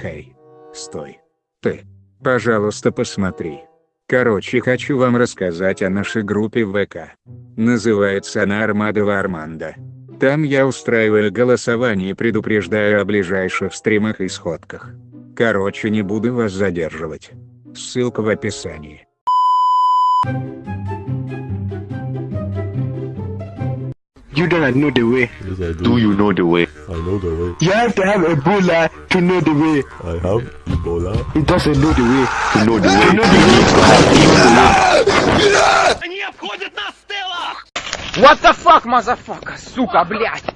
Хей, стой. Ты, пожалуйста, посмотри. Короче, хочу вам рассказать о нашей группе ВК. Называется она Армада Варманда. Там я устраиваю голосование и предупреждаю о ближайших стримах и сходках. Короче, не буду вас задерживать. Ссылка в описании. You don't know the way. Yes, I do. Do you know the way? I know the way. You have to have Ebola to know the way. I have Ebola. He doesn't know the way. To know the way, know you need to have What the fuck, мазафака, сука, блядь!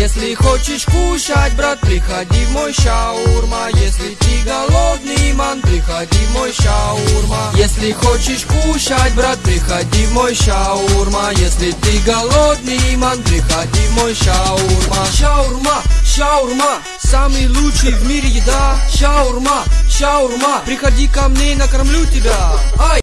Если хочешь кушать, брат, приходи в мой шаурма. Если ты голодный, ман, приходи в мой шаурма. Если хочешь кушать, брат, приходи в мой шаурма. Если ты голодный, ман, приходи в мой шаурма. Шаурма, шаурма, самый лучший в мире еда. Шаурма, шаурма, приходи ко мне, накормлю тебя. Ай!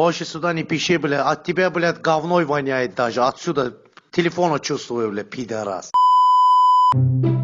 Больше сюда не пиши, бля. От тебя, блядь, говной воняет даже. Отсюда телефона чувствую, бля, пидорас. Руки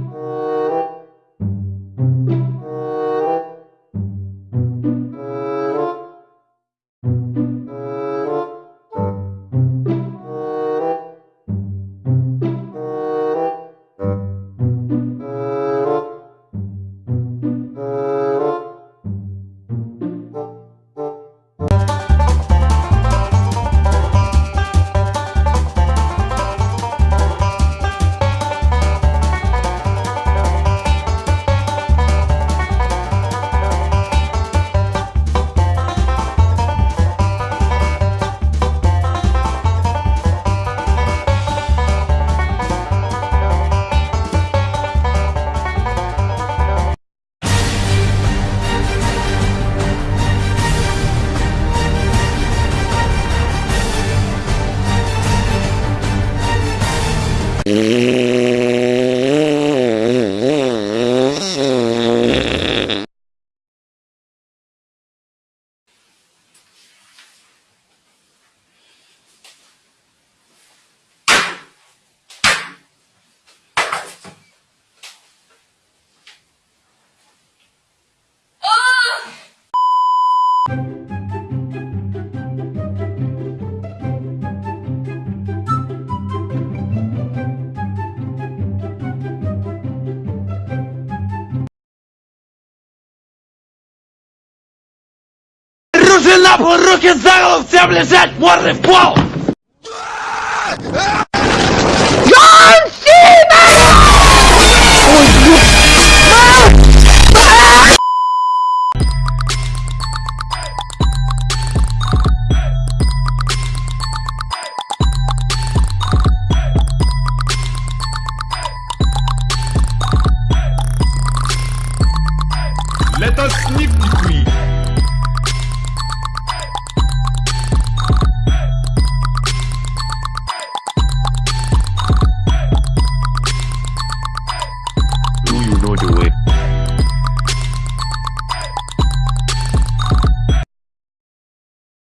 на пол, руки за голову, всем лежать, морды в пол!